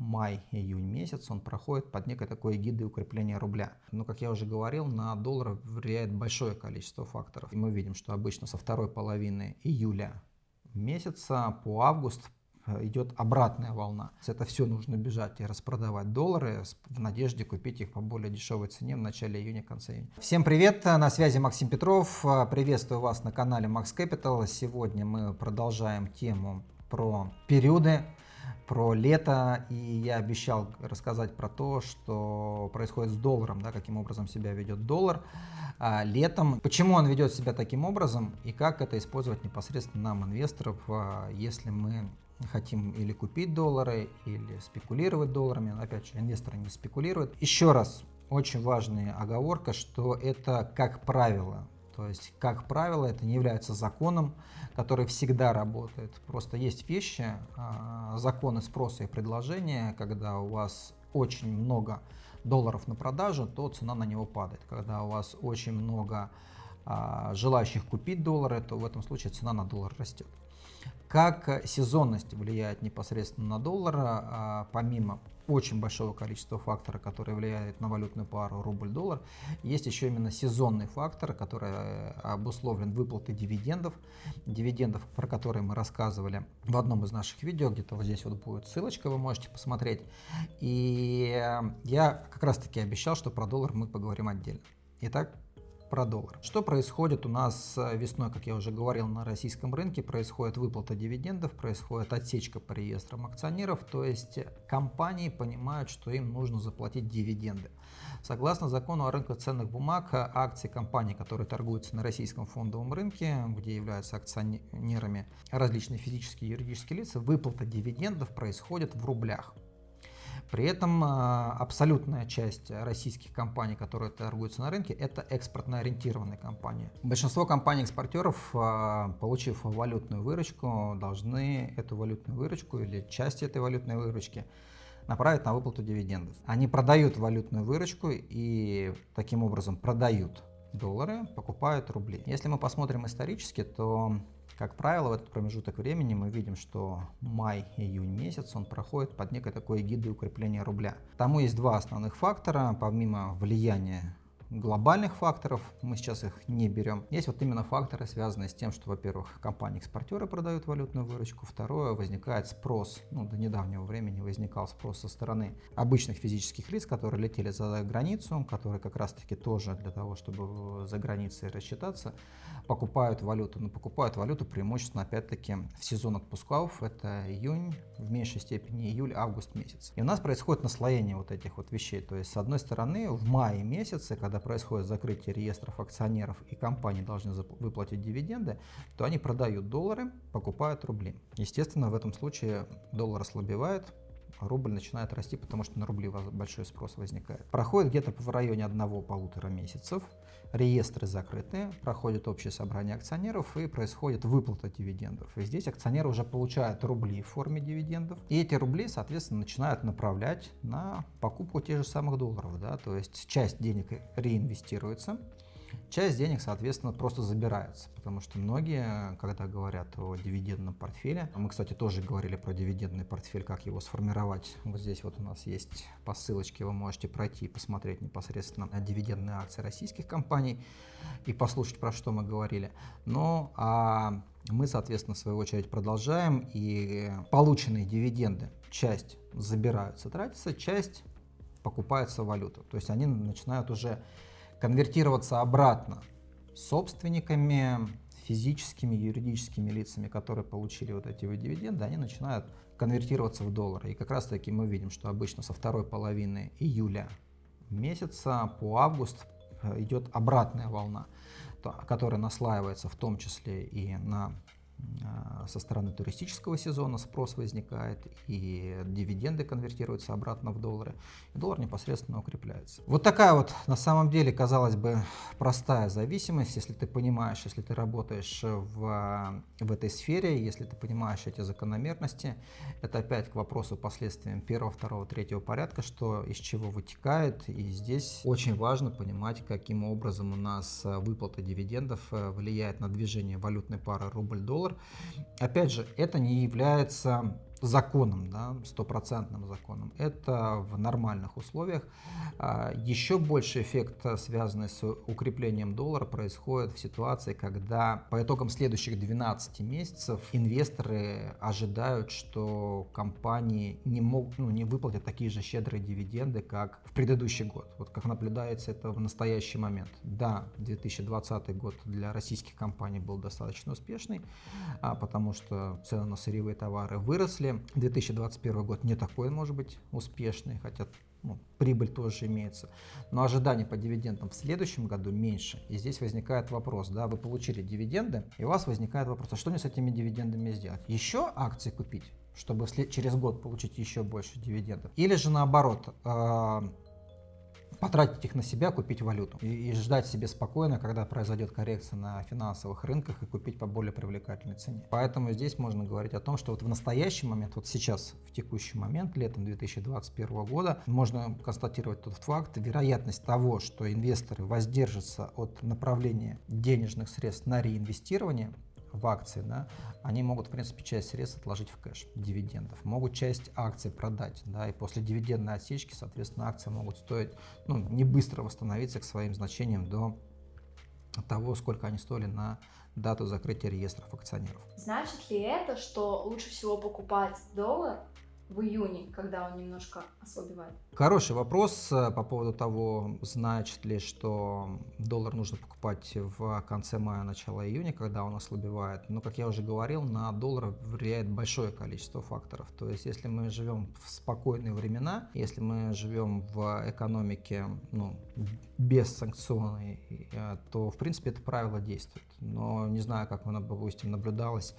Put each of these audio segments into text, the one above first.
май-июнь месяц, он проходит под некой такой эгидой укрепления рубля. Но, как я уже говорил, на доллар влияет большое количество факторов. И мы видим, что обычно со второй половины июля месяца по август Э, идет обратная волна. Это все нужно бежать и распродавать доллары в надежде купить их по более дешевой цене в начале июня, конце июня. Всем привет, на связи Максим Петров, э, приветствую вас на канале Max Capital. Сегодня мы продолжаем тему про периоды, про лето, и я обещал рассказать про то, что происходит с долларом, да, каким образом себя ведет доллар а, летом, почему он ведет себя таким образом и как это использовать непосредственно нам, инвесторов, а, если мы хотим или купить доллары, или спекулировать долларами. Опять же, инвесторы не спекулируют. Еще раз, очень важная оговорка, что это как правило. То есть, как правило, это не является законом, который всегда работает. Просто есть вещи, а, законы спроса и предложения, когда у вас очень много долларов на продажу, то цена на него падает. Когда у вас очень много а, желающих купить доллары, то в этом случае цена на доллар растет. Как сезонность влияет непосредственно на доллар, а, помимо очень большого количества факторов, которые влияют на валютную пару рубль-доллар, есть еще именно сезонный фактор, который э, обусловлен выплатой дивидендов, дивидендов, про которые мы рассказывали в одном из наших видео, где-то вот здесь вот будет ссылочка, вы можете посмотреть. И э, я как раз таки обещал, что про доллар мы поговорим отдельно. Итак, про доллар. Что происходит у нас э, весной, как я уже говорил, на российском рынке? Происходит выплата дивидендов, происходит отсечка по реестрам акционеров, то есть компании понимают, что им нужно заплатить дивиденды. Согласно закону о рынке ценных бумаг, акции компаний, которые торгуются на российском фондовом рынке, где являются акционерами различные физические и юридические лица, выплата дивидендов происходит в рублях. При этом а, абсолютная часть российских компаний, которые торгуются на рынке, это экспортно ориентированные компании. Большинство компаний-экспортеров, а, получив валютную выручку, должны эту валютную выручку или часть этой валютной выручки направить на выплату дивидендов. Они продают валютную выручку и таким образом продают доллары, покупают рубли. Если мы посмотрим исторически, то как правило, в этот промежуток времени мы видим, что май-июнь месяц он проходит под некой такой эгидой укрепления рубля. Тому есть два основных фактора, помимо влияния глобальных факторов, мы сейчас их не берем. Есть вот именно факторы, связанные с тем, что, во-первых, компании-экспортеры продают валютную выручку, второе, возникает спрос, ну, до недавнего времени возникал спрос со стороны обычных физических лиц, которые летели за границу, которые как раз-таки тоже для того, чтобы за границей рассчитаться, покупают валюту. Но покупают валюту преимущественно, опять-таки, в сезон отпусков, это июнь, в меньшей степени июль, август месяц. И у нас происходит наслоение вот этих вот вещей. То есть, с одной стороны, в мае месяце, когда происходит закрытие реестров акционеров и компании должны выплатить дивиденды, то они продают доллары, покупают рубли. Естественно, в этом случае доллар ослабевает, рубль начинает расти, потому что на рубли большой спрос возникает. Проходит где-то в районе одного-полутора месяцев, реестры закрыты, проходит общее собрание акционеров и происходит выплата дивидендов. И здесь акционеры уже получают рубли в форме дивидендов, и эти рубли, соответственно, начинают направлять на покупку тех же самых долларов. Да? То есть часть денег реинвестируется, Часть денег, соответственно, просто забирается, потому что многие, когда говорят о дивидендном портфеле, мы, кстати, тоже говорили про дивидендный портфель, как его сформировать. Вот здесь вот у нас есть по ссылочке, вы можете пройти и посмотреть непосредственно на дивидендные акции российских компаний и послушать, про что мы говорили. Но а мы, соответственно, в свою очередь продолжаем, и полученные дивиденды, часть забираются, тратятся, часть покупается валюту. То есть они начинают уже конвертироваться обратно собственниками, физическими, юридическими лицами, которые получили вот эти вот дивиденды, они начинают конвертироваться в доллары. И как раз таки мы видим, что обычно со второй половины июля месяца по август э, идет обратная волна, которая наслаивается в том числе и на со стороны туристического сезона спрос возникает, и дивиденды конвертируются обратно в доллары, и доллар непосредственно укрепляется. Вот такая вот, на самом деле, казалось бы, простая зависимость, если ты понимаешь, если ты работаешь в, в этой сфере, если ты понимаешь эти закономерности, это опять к вопросу последствиям первого, второго, третьего порядка, что из чего вытекает, и здесь очень важно понимать, каким образом у нас выплата дивидендов э, влияет на движение валютной пары рубль-доллар, Опять же, это не является законом, да, стопроцентным законом. Это в нормальных условиях. А, еще больше эффект, связанный с укреплением доллара, происходит в ситуации, когда по итогам следующих 12 месяцев инвесторы ожидают, что компании не, могут, ну, не выплатят такие же щедрые дивиденды, как в предыдущий год. Вот как наблюдается это в настоящий момент. Да, 2020 год для российских компаний был достаточно успешный, а, потому что цены на сырьевые товары выросли, 2021 год не такой, может быть, успешный, хотя ну, прибыль тоже имеется. Но ожидания по дивидендам в следующем году меньше. И здесь возникает вопрос, да, вы получили дивиденды, и у вас возникает вопрос, а что мне с этими дивидендами сделать? Еще акции купить, чтобы через год получить еще больше дивидендов? Или же наоборот, э потратить их на себя, купить валюту и, и ждать себе спокойно, когда произойдет коррекция на финансовых рынках и купить по более привлекательной цене. Поэтому здесь можно говорить о том, что вот в настоящий момент, вот сейчас, в текущий момент, летом 2021 года, можно констатировать тот факт, вероятность того, что инвесторы воздержатся от направления денежных средств на реинвестирование, в акции, да, они могут, в принципе, часть средств отложить в кэш, дивидендов. Могут часть акций продать, да, и после дивидендной отсечки, соответственно, акции могут стоить, ну, не быстро восстановиться к своим значениям до того, сколько они стоили на дату закрытия реестров акционеров. Значит ли это, что лучше всего покупать доллар в июне, когда он немножко ослабевает? Хороший вопрос э, по поводу того, значит ли, что доллар нужно покупать в конце мая, начало июня, когда он ослабевает. Но, как я уже говорил, на доллар влияет большое количество факторов. То есть, если мы живем в спокойные времена, если мы живем в экономике ну, без санкционной, э, то, в принципе, это правило действует. Но не знаю, как допустим, наблюдалось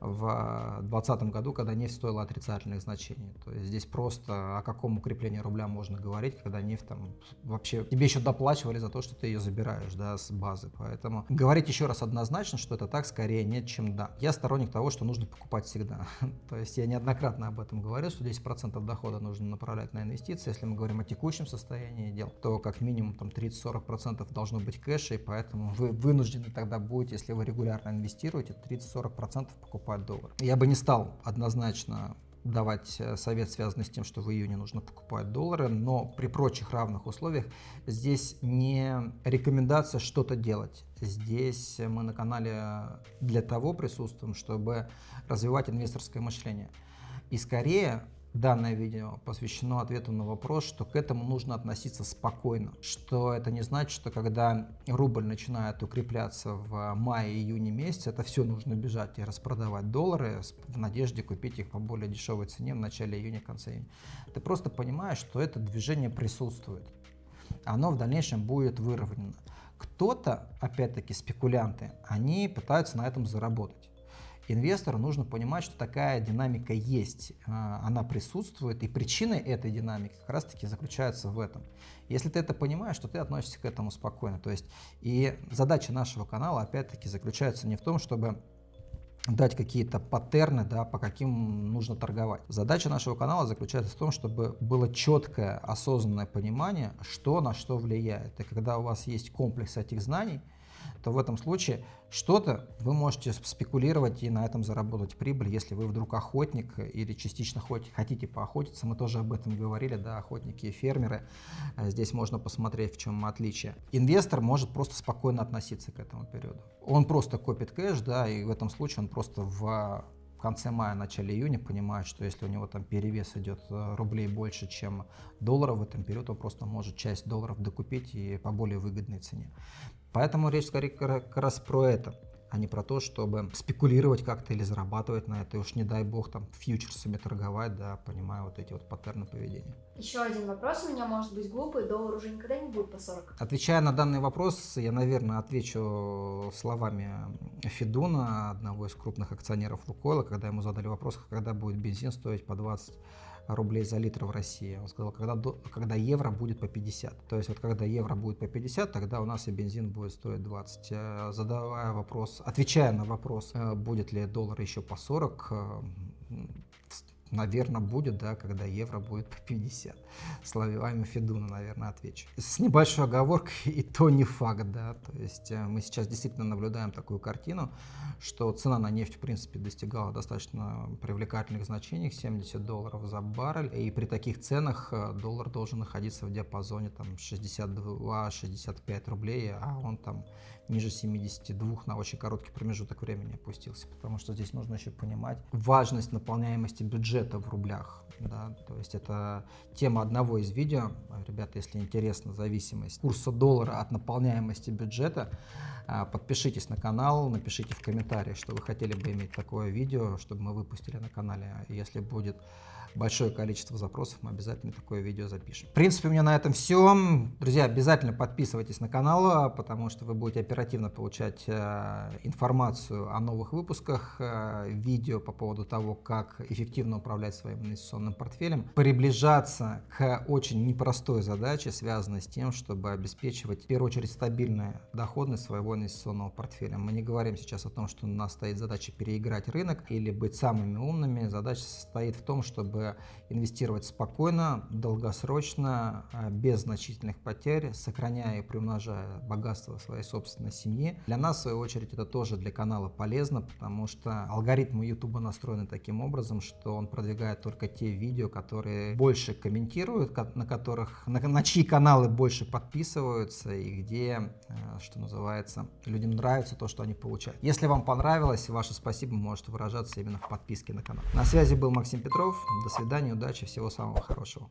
в 2020 году, когда нефть стоила отрицательных значений. То есть здесь просто о каком укреплении рубля можно говорить, когда нефть там вообще тебе еще доплачивали за то, что ты ее забираешь да, с базы. Поэтому говорить еще раз однозначно, что это так, скорее нет, чем да. Я сторонник того, что нужно покупать всегда. То есть я неоднократно об этом говорил, что 10% дохода нужно направлять на инвестиции. Если мы говорим о текущем состоянии дел, то как минимум там 30-40% должно быть кэша, и поэтому вы вынуждены тогда будете, если вы регулярно инвестируете, 30-40% покупать покупать доллар. Я бы не стал однозначно давать э, совет, связанный с тем, что в июне нужно покупать доллары, но при прочих равных условиях здесь не рекомендация что-то делать. Здесь мы на канале для того присутствуем, чтобы развивать инвесторское мышление. И скорее Данное видео посвящено ответу на вопрос, что к этому нужно относиться спокойно, что это не значит, что когда рубль начинает укрепляться в мае-июне месяце, это все нужно бежать и распродавать доллары в надежде купить их по более дешевой цене в начале июня, конце июня. Ты просто понимаешь, что это движение присутствует, оно в дальнейшем будет выровнено. Кто-то, опять-таки спекулянты, они пытаются на этом заработать инвестору нужно понимать, что такая динамика есть, а, она присутствует, и причины этой динамики как раз-таки заключаются в этом. Если ты это понимаешь, то ты относишься к этому спокойно. То есть и задача нашего канала опять-таки заключается не в том, чтобы дать какие-то паттерны, да, по каким нужно торговать. Задача нашего канала заключается в том, чтобы было четкое, осознанное понимание, что на что влияет. И когда у вас есть комплекс этих знаний, то в этом случае что-то вы можете спекулировать и на этом заработать прибыль, если вы вдруг охотник или частично хотите поохотиться. Мы тоже об этом говорили, да, охотники и фермеры. Э, здесь можно посмотреть, в чем отличие. Инвестор может просто спокойно относиться к этому периоду. Он просто копит кэш, да, и в этом случае он просто в конце мая, начале июня понимает, что если у него там перевес идет э, рублей больше, чем долларов в этом период, он просто может часть долларов докупить и по более выгодной цене. Поэтому речь скорее как раз про это а не про то, чтобы спекулировать как-то или зарабатывать на это. И уж не дай бог там фьючерсами торговать, да, понимая вот эти вот паттерны поведения. Еще один вопрос у меня может быть глупый. Доллар уже никогда не будет по 40. Отвечая на данный вопрос, я, наверное, отвечу словами Федуна, одного из крупных акционеров Лукойла, когда ему задали вопрос, когда будет бензин стоить по 20 рублей за литр в России. Он сказал, когда, когда евро будет по 50. То есть вот когда евро будет по 50, тогда у нас и бензин будет стоить 20. Э, задавая вопрос, отвечая на вопрос, э, будет ли доллар еще по 40, наверное, будет, да, когда евро будет по 50. Словами Федуна, наверное, отвечу. С небольшой оговоркой, и то не факт, да, то есть э, мы сейчас действительно наблюдаем такую картину, что цена на нефть, в принципе, достигала достаточно привлекательных значений, 70 долларов за баррель, и при таких ценах э, доллар должен находиться в диапазоне там 62-65 рублей, а он там ниже 72 на очень короткий промежуток времени опустился, потому что здесь нужно еще понимать важность наполняемости бюджета в рублях. Да? То есть это тема одного из видео. Ребята, если интересно, зависимость курса доллара от наполняемости бюджета, а, подпишитесь на канал, напишите в комментариях, что вы хотели бы иметь такое видео, чтобы мы выпустили на канале. Если будет большое количество запросов, мы обязательно такое видео запишем. В принципе, у меня на этом все. Друзья, обязательно подписывайтесь на канал, потому что вы будете оперативно получать э, информацию о новых выпусках, э, видео по поводу того, как эффективно управлять своим инвестиционным портфелем, приближаться к очень непростой задаче, связанной с тем, чтобы обеспечивать в первую очередь стабильную доходность своего инвестиционного портфеля. Мы не говорим сейчас о том, что у нас стоит задача переиграть рынок или быть самыми умными. Задача состоит в том, чтобы инвестировать спокойно, долгосрочно, а, без значительных потерь, сохраняя и приумножая богатство своей собственной семьи. Для нас, в свою очередь, это тоже для канала полезно, потому что алгоритмы YouTube настроены таким образом, что он продвигает только те видео, которые больше комментируют, на которых, на, на чьи каналы больше подписываются и где, а, что называется, людям нравится то, что они получают. Если вам понравилось, ваше спасибо может выражаться именно в подписке на канал. На связи был Максим Петров. До свидания, удачи, всего самого хорошего.